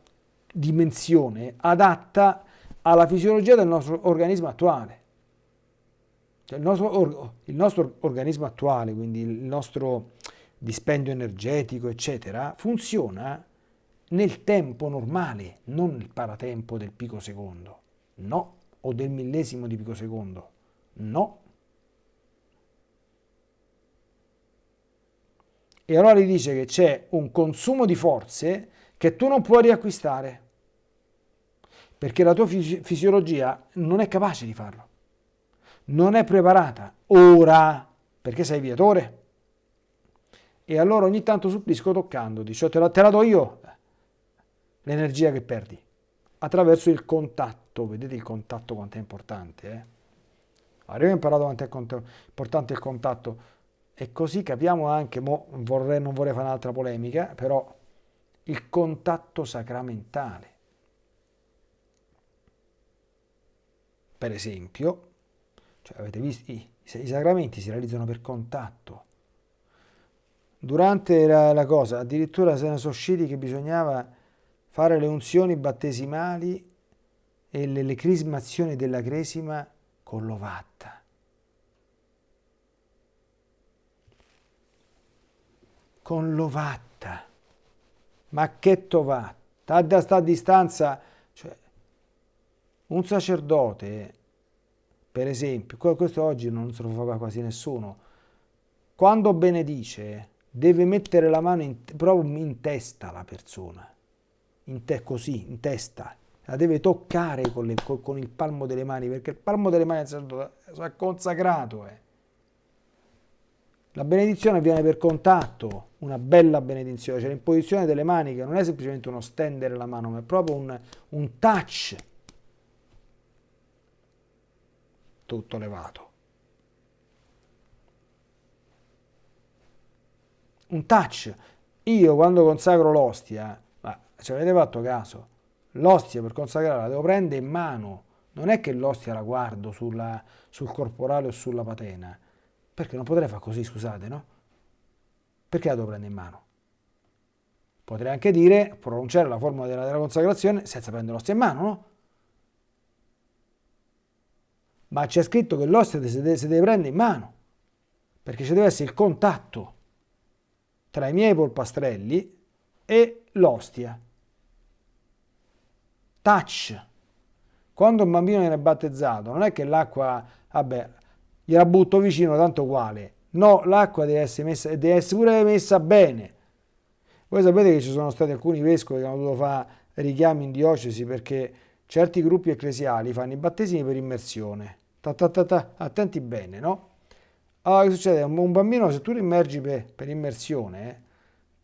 dimensione adatta alla fisiologia del nostro organismo attuale. Cioè il, nostro, il nostro organismo attuale, quindi il nostro dispendio energetico, eccetera, funziona nel tempo normale, non nel paratempo del picosecondo, no, o del millesimo di picosecondo, no. E allora gli dice che c'è un consumo di forze che tu non puoi riacquistare, perché la tua fisiologia non è capace di farlo non è preparata ora perché sei viatore. E allora ogni tanto supplisco toccandoti, cioè te la, te la do io l'energia che perdi attraverso il contatto. Vedete il contatto quanto è importante. Eh? Abbiamo imparato quanto è importante il contatto e così capiamo anche, vorrei, non vorrei fare un'altra polemica, però il contatto sacramentale. Per esempio, cioè, avete visto? I, I, sacramenti si realizzano per contatto. Durante la, la cosa, addirittura se ne sono usciti che bisognava fare le unzioni battesimali e le, le crismazioni della cresima con l'ovatta. Con l'ovatta. Ma che tovatta? Da sta distanza, cioè, un sacerdote per esempio, questo oggi non se lo fa quasi nessuno, quando benedice deve mettere la mano in, proprio in testa la persona, in te, così, in testa, la deve toccare con, le, con, il palmo delle mani, perché il palmo delle mani è consacrato. Eh. La benedizione avviene per contatto, una bella benedizione, cioè l'imposizione delle mani che non è semplicemente uno stendere la mano, ma è proprio un, un touch tutto levato. Un touch. Io quando consacro l'ostia, ma ci avete fatto caso, l'ostia per consacrarla la devo prendere in mano, non è che l'ostia la guardo sulla, sul corporale o sulla patena, perché non potrei fare così, scusate, no? Perché la devo prendere in mano? Potrei anche dire, pronunciare la formula della, della consacrazione senza prendere l'ostia in mano, no? ma c'è scritto che l'ostia si si deve prendere in mano, perché ci deve essere il contatto tra i miei polpastrelli e l'ostia. Touch. Quando un bambino viene battezzato, non è che l'acqua, vabbè, gliela butto vicino, tanto uguale. No, l'acqua deve essere, messa, deve essere pure messa bene. Voi sapete che ci sono stati alcuni vescovi che hanno dovuto fare richiami in diocesi perché certi gruppi ecclesiali fanno i battesimi per immersione. Ta, ta, ta, ta, attenti bene, no? Allora, che succede? Un bambino, se tu lo immergi per, per immersione,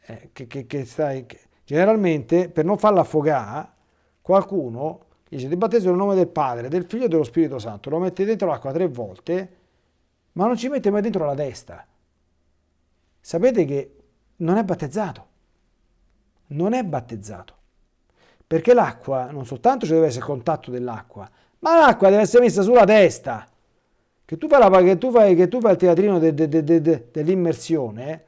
eh, che, che, che, stai, generalmente per non farlo affogare, qualcuno dice ti battesimo nel nome del Padre, del Figlio e dello Spirito Santo, lo mette dentro l'acqua tre volte, ma non ci mette mai dentro la testa. Sapete che non è battezzato. Non è battezzato. Perché l'acqua, non soltanto ci deve essere contatto dell'acqua, ma l'acqua deve essere messa sulla testa. Che tu fai, la, che tu fai, che tu fai il teatrino de, de, de, dell'immersione,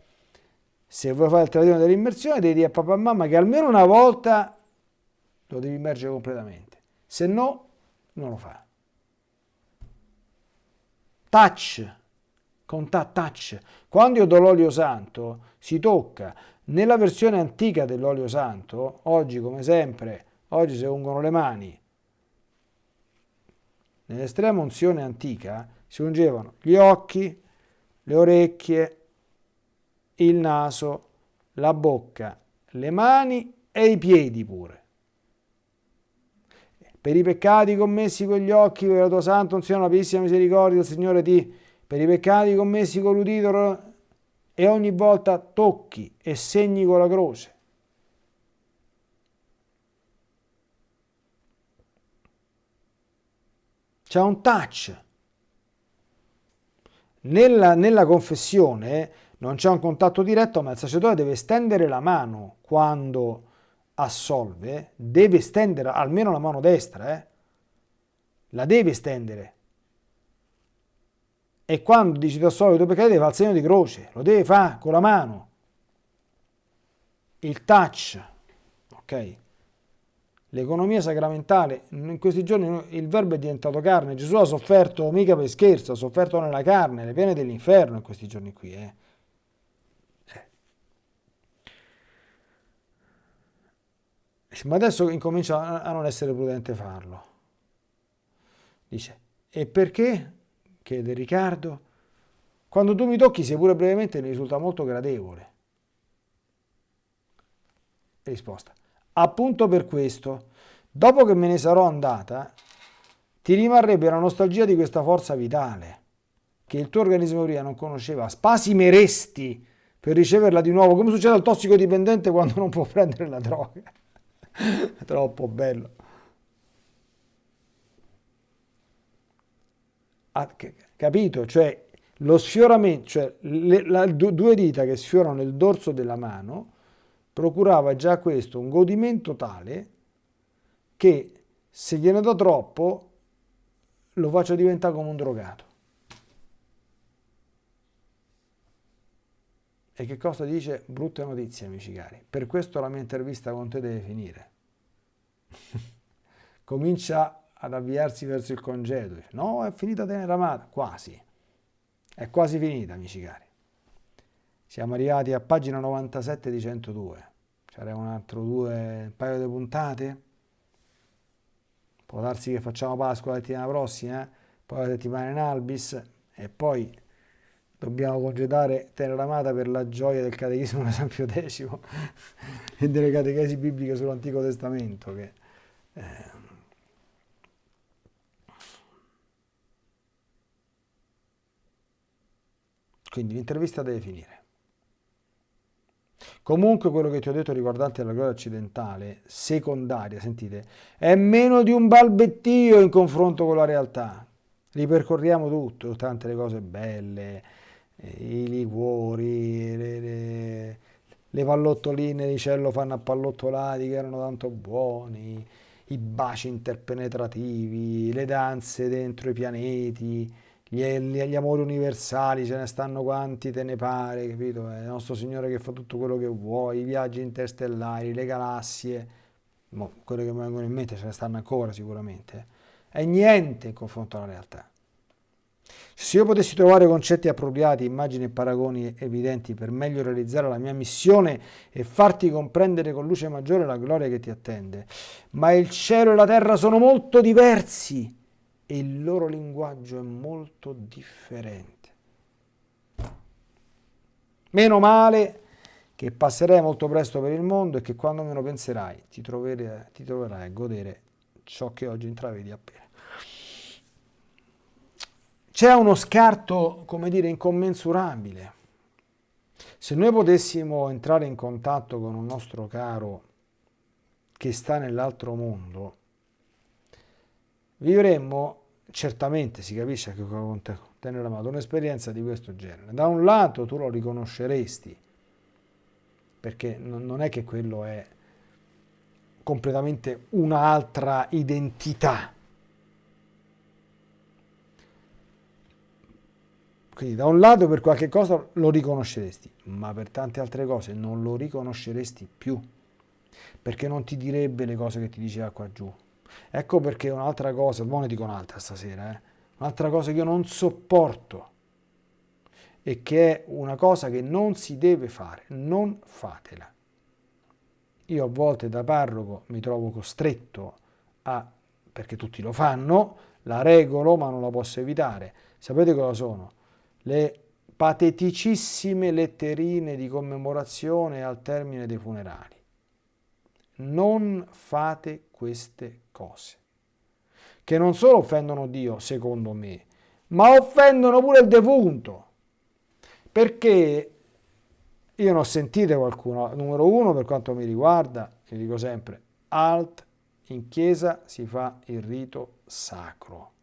se vuoi fare il teatrino dell'immersione devi dire a papà e mamma che almeno una volta lo devi immergere completamente. Se no, non lo fa. Touch, contatto touch. Quando io do l'olio santo, si tocca. Nella versione antica dell'olio santo, oggi come sempre, oggi si ungono le mani. Nell'estrema unzione antica si ungevano gli occhi, le orecchie, il naso, la bocca, le mani e i piedi pure. Per i peccati commessi con gli occhi, per la tua santa unzione, la pienissima misericordia del Signore ti, per i peccati commessi con l'udito e ogni volta tocchi e segni con la croce. C'è un touch. Nella, nella confessione non c'è un contatto diretto, ma il sacerdote deve stendere la mano quando assolve, deve stendere almeno la mano destra, eh? la deve stendere. E quando dici ti assolvi i tuoi fare il segno di croce, lo deve fare con la mano. Il touch, ok? L'economia sacramentale, in questi giorni il verbo è diventato carne, Gesù ha sofferto mica per scherzo, ha sofferto nella carne, le pene dell'inferno in questi giorni qui. Eh. Ma adesso incomincia a non essere prudente farlo. Dice, e perché? chiede Riccardo. Quando tu mi tocchi, sia pure brevemente, mi risulta molto gradevole. Risposta. Appunto per questo, dopo che me ne sarò andata, ti rimarrebbe la nostalgia di questa forza vitale, che il tuo organismo prima non conosceva. Spasimeresti per riceverla di nuovo, come succede al tossicodipendente quando non può prendere la droga. Troppo bello. capito? Cioè lo sfioramento, cioè le, la, due dita che sfiorano il dorso della mano, procurava già questo un godimento tale che se gliene do troppo lo faccio diventare come un drogato. E che cosa dice? Brutte notizie, amici cari. Per questo la mia intervista con te deve finire. Comincia ad avviarsi verso il congedo. No, è finita tenera amata. Quasi. È quasi finita, amici cari. Siamo arrivati a pagina 97 di 102. C'era un altro due, un paio di puntate. Può darsi che facciamo Pasqua la settimana prossima, eh? poi la settimana in Albis e poi dobbiamo congedare Teneramata per la gioia del catechismo di San Pio X e delle catechesi bibliche sull'Antico Testamento che eh, Quindi l'intervista deve finire. Comunque quello che ti ho detto riguardante la gloria occidentale, secondaria, sentite, è meno di un balbettio in confronto con la realtà. Ripercorriamo tutto, tante le cose belle, i liquori, le, le, le pallottoline di cielo fanno appallottolati che erano tanto buoni, i baci interpenetrativi, le danze dentro i pianeti, gli, gli, amori universali, ce ne stanno quanti te ne pare, capito? È il nostro Signore che fa tutto quello che vuoi, i viaggi interstellari, le galassie, quelle che mi vengono in mente ce ne stanno ancora sicuramente, è niente in confronto alla realtà. Se io potessi trovare concetti appropriati, immagini e paragoni evidenti per meglio realizzare la mia missione e farti comprendere con luce maggiore la gloria che ti attende, ma il cielo e la terra sono molto diversi e il loro linguaggio è molto differente. Meno male che passerai molto presto per il mondo e che quando meno penserai ti troverai, ti troverai a godere ciò che oggi intravedi appena. C'è uno scarto, come dire, incommensurabile. Se noi potessimo entrare in contatto con un nostro caro che sta nell'altro mondo, vivremmo certamente, si capisce che con tenere amato, un'esperienza di questo genere. Da un lato tu lo riconosceresti, perché non è che quello è completamente un'altra identità. Quindi da un lato per qualche cosa lo riconosceresti, ma per tante altre cose non lo riconosceresti più, perché non ti direbbe le cose che ti diceva qua giù. Ecco perché un'altra cosa, buona dico un'altra stasera, eh? un'altra cosa che io non sopporto e che è una cosa che non si deve fare, non fatela. Io a volte da parroco mi trovo costretto a, perché tutti lo fanno, la regolo ma non la posso evitare. Sapete cosa sono? Le pateticissime letterine di commemorazione al termine dei funerali. Non fate queste cose, che non solo offendono Dio, secondo me, ma offendono pure il defunto. Perché io non ho sentito qualcuno, numero uno per quanto mi riguarda, vi dico sempre, alt, in chiesa si fa il rito sacro.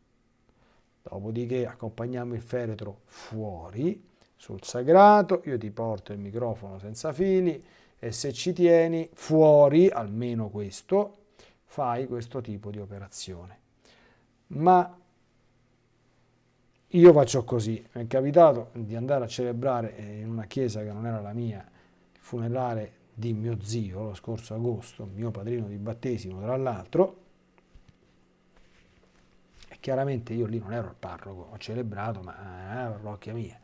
Dopodiché accompagniamo il feretro fuori, sul sagrato, io ti porto il microfono senza fili e se ci tieni fuori, almeno questo, fai questo tipo di operazione. Ma io faccio così, mi è capitato di andare a celebrare in una chiesa che non era la mia, il funerale di mio zio lo scorso agosto, mio padrino di battesimo tra l'altro, chiaramente io lì non ero il parroco, ho celebrato, ma era eh, parrocchia mia.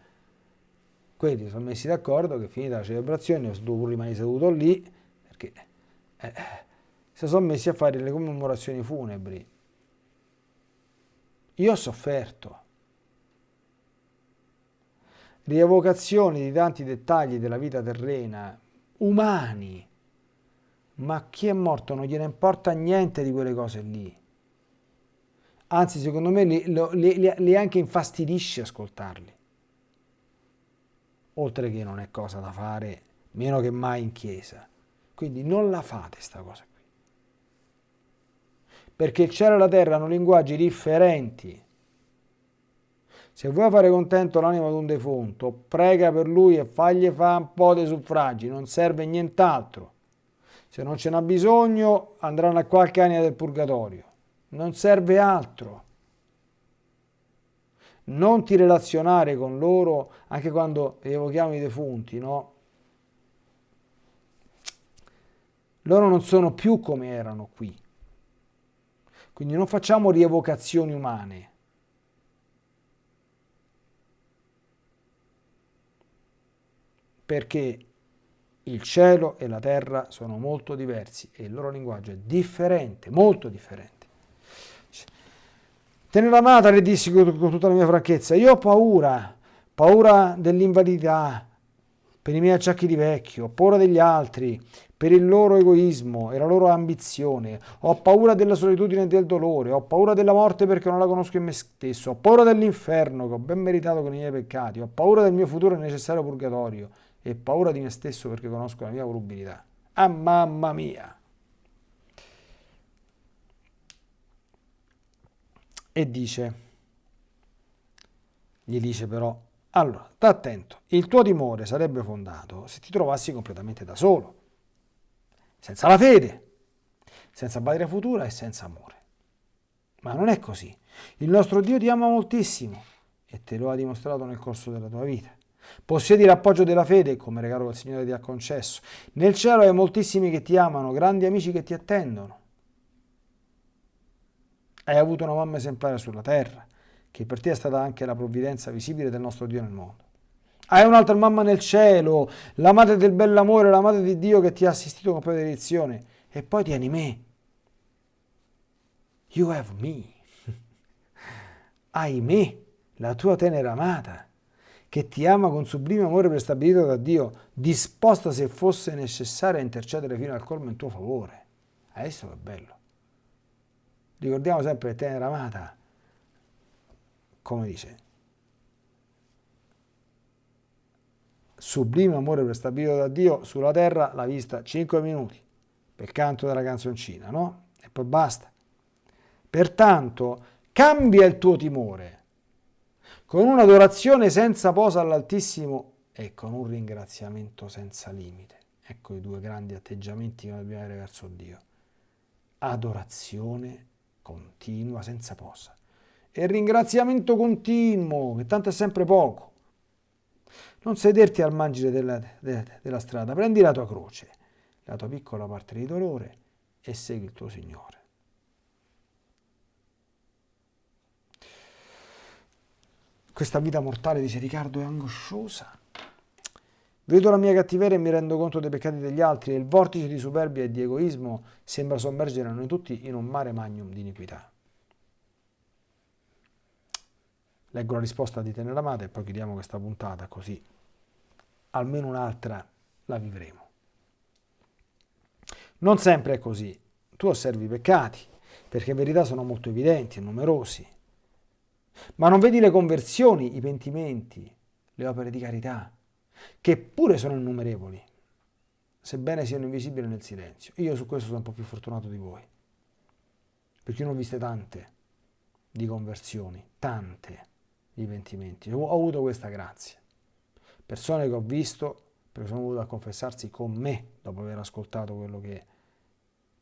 Quelli sono messi d'accordo che finita la celebrazione, io dovuto rimanere seduto lì, perché eh, si sono messi a fare le commemorazioni funebri. Io ho sofferto rievocazioni di tanti dettagli della vita terrena, umani, ma chi è morto non gliene importa niente di quelle cose lì. Anzi, secondo me li, li, li anche infastidisce ascoltarli. Oltre che non è cosa da fare, meno che mai in chiesa. Quindi non la fate sta cosa qui. Perché il cielo e la terra hanno linguaggi differenti se vuoi fare contento l'anima di un defunto, prega per lui e fagli fare un po' di suffragi, non serve nient'altro. Se non ce n'ha bisogno, andranno a qualche anima del purgatorio. Non serve altro. Non ti relazionare con loro anche quando evochiamo i defunti, no? Loro non sono più come erano qui. Quindi non facciamo rievocazioni umane perché il cielo e la terra sono molto diversi e il loro linguaggio è differente, molto differente. Tenere amata, le dissi con tutta la mia franchezza, io ho paura, paura dell'invalidità, per i miei acciacchi di vecchio, ho paura degli altri, per il loro egoismo e la loro ambizione, ho paura della solitudine e del dolore, ho paura della morte perché non la conosco in me stesso, ho paura dell'inferno che ho ben meritato con i miei peccati, ho paura del mio futuro necessario purgatorio, e paura di me stesso perché conosco la mia volubilità. Ah mamma mia! E dice, gli dice però, allora, sta attento, il tuo timore sarebbe fondato se ti trovassi completamente da solo, senza la fede, senza patria futura e senza amore. Ma non è così. Il nostro Dio ti ama moltissimo e te lo ha dimostrato nel corso della tua vita. Possiedi l'appoggio della fede, come regalo che il Signore ti ha concesso. Nel cielo hai moltissimi che ti amano, grandi amici che ti attendono. Hai avuto una mamma esemplare sulla terra, che per te è stata anche la provvidenza visibile del nostro Dio nel mondo. Hai un'altra mamma nel cielo, la madre del bell'amore, la madre di Dio che ti ha assistito con benedizione. E poi tieni me. You have me. Hai me, la tua tenera amata che ti ama con sublime amore prestabilito da Dio, disposta se fosse necessario a intercedere fino al colmo in tuo favore. Adesso che bello. Ricordiamo sempre tenera amata, come dice, sublime amore prestabilito da Dio sulla terra l'ha vista 5 minuti per canto della canzoncina, no? E poi basta. Pertanto cambia il tuo timore con un'adorazione senza posa all'Altissimo e con un ringraziamento senza limite. Ecco i due grandi atteggiamenti che dobbiamo avere verso Dio. Adorazione continua, senza posa. E ringraziamento continuo, che tanto è sempre poco. Non sederti al margine della, della, della strada, prendi la tua croce, la tua piccola parte di dolore e segui il tuo Signore. Questa vita mortale, dice Riccardo, è angosciosa. Vedo la mia cattiveria e mi rendo conto dei peccati degli altri e il vortice di superbia e di egoismo sembra sommergere noi tutti in un mare magnum di iniquità. Leggo la risposta di Teneramata e poi chiudiamo questa puntata così almeno un'altra la vivremo. Non sempre è così. Tu osservi i peccati, perché in verità sono molto evidenti e numerosi. Ma non vedi le conversioni, i pentimenti, le opere di carità, che pure sono innumerevoli, sebbene siano invisibili nel silenzio. Io su questo sono un po' più fortunato di voi, perché io ne ho viste tante di conversioni, tante di pentimenti. Ho avuto questa grazia. Persone che ho visto, perché sono venuto a confessarsi con me dopo aver ascoltato quello che,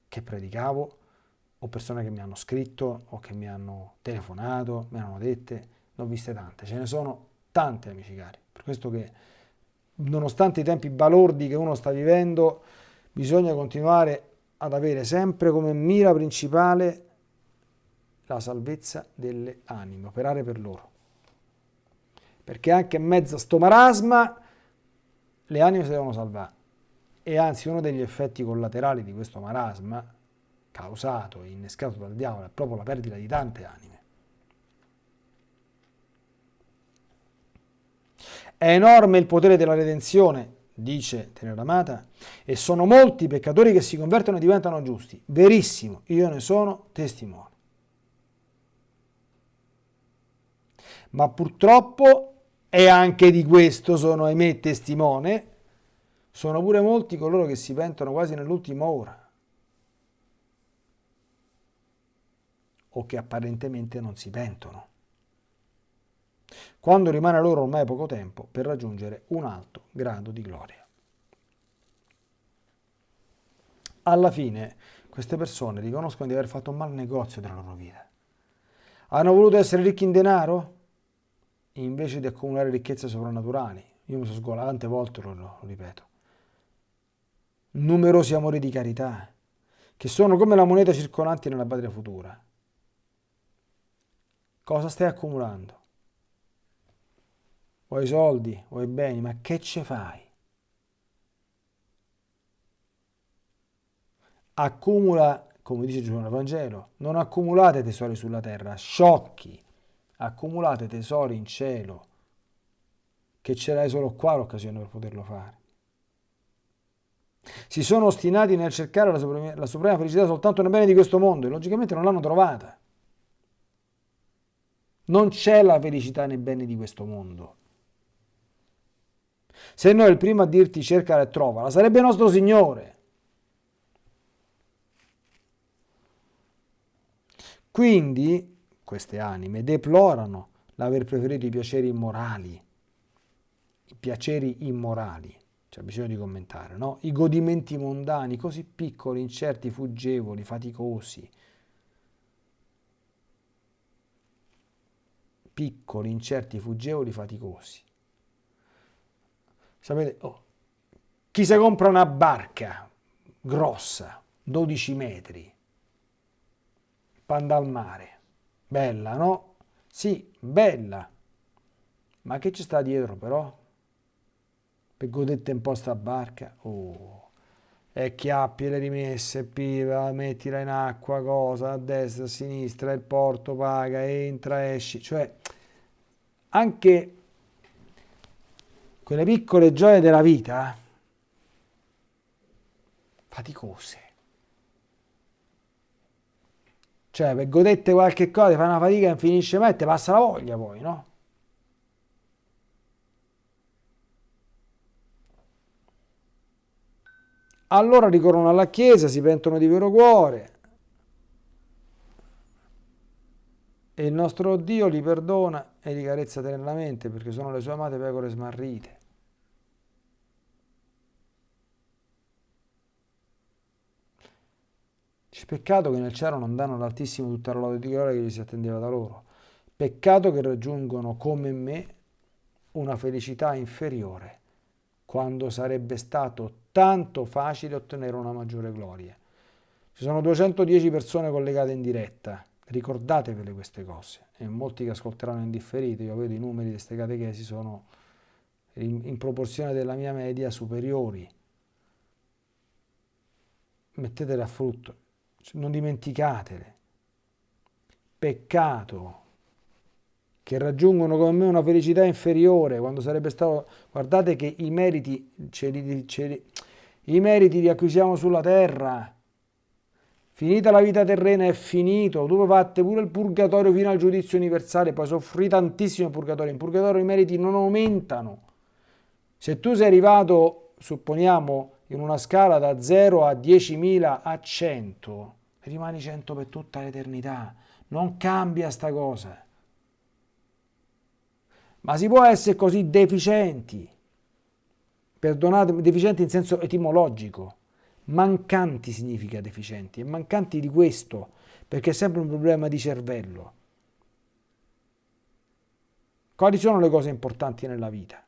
che predicavo, o persone che mi hanno scritto o che mi hanno telefonato, mi hanno dette, ne ho viste tante, ce ne sono tante amici cari, per questo che nonostante i tempi balordi che uno sta vivendo, bisogna continuare ad avere sempre come mira principale la salvezza delle anime, operare per loro. Perché anche in mezzo a sto marasma le anime si devono salvare. E anzi uno degli effetti collaterali di questo marasma causato e innescato dal diavolo è proprio la perdita di tante anime. È enorme il potere della redenzione, dice Teneramata, e sono molti i peccatori che si convertono e diventano giusti. Verissimo, io ne sono testimone. Ma purtroppo, e anche di questo sono ahimè testimone, sono pure molti coloro che si pentono quasi nell'ultima ora. o che apparentemente non si pentono, quando rimane loro ormai poco tempo per raggiungere un alto grado di gloria. Alla fine queste persone riconoscono di aver fatto un mal negozio della loro vita. Hanno voluto essere ricchi in denaro invece di accumulare ricchezze soprannaturali. Io mi sono sgolato tante volte, lo, lo ripeto. Numerosi amori di carità, che sono come la moneta circolante nella patria futura. Cosa stai accumulando? Vuoi soldi, vuoi beni, ma che ce fai? Accumula, come dice nel Vangelo, non accumulate tesori sulla terra, sciocchi, accumulate tesori in cielo, che ce l'hai solo qua l'occasione per poterlo fare. Si sono ostinati nel cercare la suprema, la suprema felicità soltanto nel bene di questo mondo e logicamente non l'hanno trovata. Non c'è la felicità nei beni di questo mondo. Se noi il primo a dirti cercala e trovala, sarebbe nostro Signore. Quindi queste anime deplorano l'aver preferito i piaceri immorali, i piaceri immorali, c'è bisogno di commentare, no? I godimenti mondani così piccoli, incerti, fuggevoli, faticosi, piccoli, incerti, fuggevoli, faticosi. Sapete, oh, chi si compra una barca grossa, 12 metri, panda al mare, bella, no? Sì, bella, ma che ci sta dietro però? Per godette un po' sta barca? Oh, e chiappi le rimesse, piva, mettila in acqua, cosa, a destra, a sinistra, il porto paga, entra, esci, cioè anche quelle piccole gioie della vita, faticose. Cioè, per godette qualche cosa, fai una fatica che finisce mai e ti passa la voglia poi, no? Allora ricorrono alla Chiesa, si pentono di vero cuore e il nostro Dio li perdona e li carezza teneramente perché sono le sue amate pecore smarrite. Peccato che nel cielo non danno l'altissimo tutta la lode di gloria che gli si attendeva da loro. Peccato che raggiungono come me una felicità inferiore, quando sarebbe stato tanto facile ottenere una maggiore gloria. Ci sono 210 persone collegate in diretta, ricordatevele queste cose, e molti che ascolteranno in differito, io vedo i numeri di queste catechesi sono in, in proporzione della mia media superiori. Mettetele a frutto, non dimenticatele. Peccato che raggiungono come me una felicità inferiore quando sarebbe stato... Guardate che i meriti, ce li, ce li, i meriti li acquisiamo sulla terra. Finita la vita terrena è finito, tu fate pure il purgatorio fino al giudizio universale, poi soffri tantissimo il purgatorio, in purgatorio i meriti non aumentano. Se tu sei arrivato, supponiamo, in una scala da 0 a 10.000 a 100, rimani 100 per tutta l'eternità. Non cambia sta cosa. Ma si può essere così deficienti, perdonate, deficienti in senso etimologico. Mancanti significa deficienti, e mancanti di questo, perché è sempre un problema di cervello. Quali sono le cose importanti nella vita?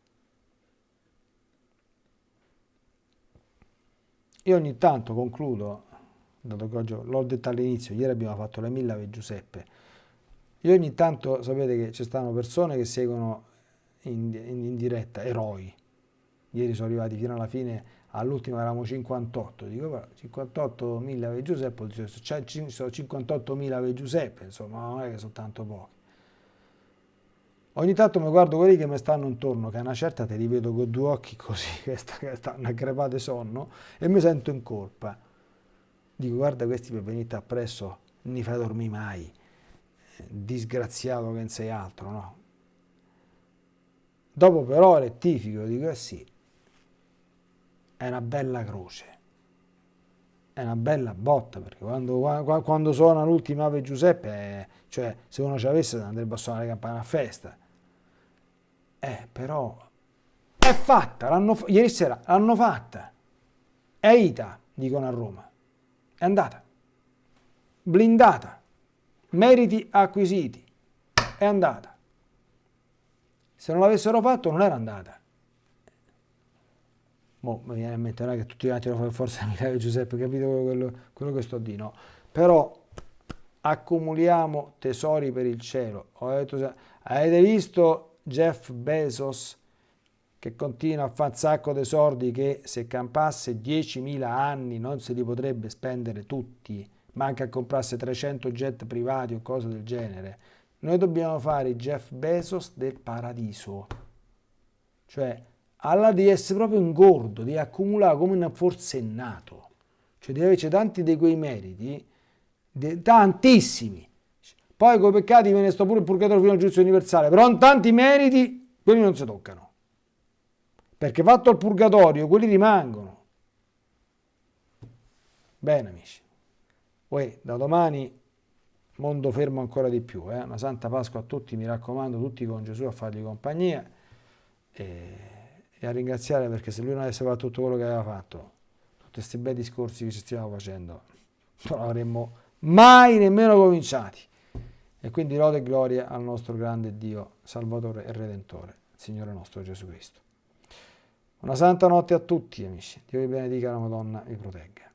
Io ogni tanto concludo dato che oggi l'ho detto all'inizio, ieri abbiamo fatto la Milla e Giuseppe, io ogni tanto sapete che ci stanno persone che seguono in, in, in diretta, eroi, ieri sono arrivati fino alla fine, all'ultimo eravamo 58, dico 58.000 Ave Giuseppe, cioè, ci sono 58.000 Ave Giuseppe, insomma non è che sono tanto pochi. Ogni tanto mi guardo quelli che mi stanno intorno, che a una certa te li vedo con due occhi così, che, stanno a crepate sonno, e mi sento in colpa Dico, guarda questi per venire appresso, non li fai dormire mai, disgraziato che non sei altro, no? Dopo però rettifico, dico, eh sì, è una bella croce, è una bella botta, perché quando, quando suona l'ultima Ave Giuseppe, eh, cioè se uno ci avesse andrebbe a suonare le campane a festa. Eh, però è fatta, ieri sera l'hanno fatta. È Ita, dicono a Roma è andata, blindata, meriti acquisiti, è andata. Se non l'avessero fatto non era andata. Boh, mi viene a mente, non è che tutti gli altri lo fanno forza Michele Giuseppe, capito quello, quello che sto dicendo? Però accumuliamo tesori per il cielo. avete visto Jeff Bezos che continua a fare un sacco di soldi che se campasse 10.000 anni non se li potrebbe spendere tutti, ma anche a comprarsi 300 jet privati o cose del genere. Noi dobbiamo fare i Jeff Bezos del paradiso, cioè alla di essere proprio ingordo, di accumulare come un forsennato, cioè di averci tanti di quei meriti, tantissimi. Poi con i peccati viene sto pure il purgatorio fino al giudizio universale, però in tanti meriti, quelli non si toccano perché fatto il purgatorio quelli rimangono. Bene amici, Uè, da domani mondo fermo ancora di più, eh? una santa Pasqua a tutti, mi raccomando, tutti con Gesù a fargli compagnia e, e a ringraziare perché se lui non avesse fatto tutto quello che aveva fatto, tutti questi bei discorsi che ci stiamo facendo, non avremmo mai nemmeno cominciati. E quindi lode e gloria al nostro grande Dio, Salvatore e Redentore, Signore nostro Gesù Cristo. Una santa notte a tutti amici, Dio vi benedica, la Madonna vi protegga.